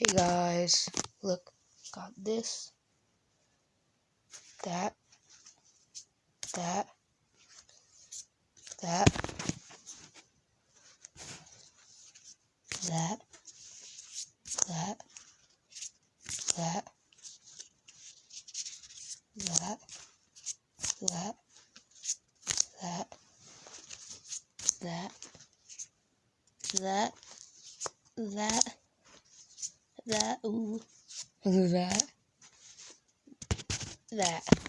Hey guys, look, got this, that, that, that, that, that, that, that, that, that, that, that, that, that, ooh, that, that.